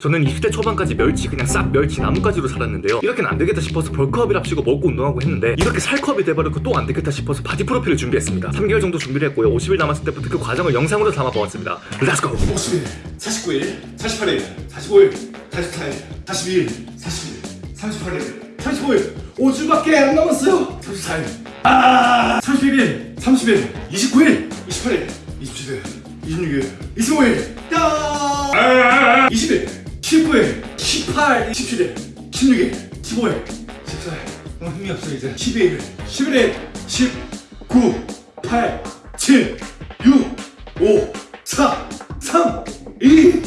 저는 20대 초반까지 멸치 그냥 싹 멸치 나뭇가지로 살았는데요. 이렇게는 안 되겠다 싶어서 벌크업이랍시고 먹고 운동하고 했는데 이렇게 살크업이 돼버리고 또 안 되겠다 싶어서 바디 프로필을 준비했습니다. 3개월 정도 준비를 했고요. 50일 남았을 때부터 그 과정을 영상으로 담아보았습니다. Let's go 50일, 49일, 48일, 45일, 44일, 42일, 41일, 38일, 35일. 5주밖에 안 남았어요. 34일. 아! 31일, 30일, 29일, 28일, 27일, 26일, 25일. 야! 20일, 19일, 18, 17일, 16일, 15일, 14일 너무 힘이 없어 이제. 12일, 11일, 19, 8, 7, 6, 5, 4, 3, 2, 1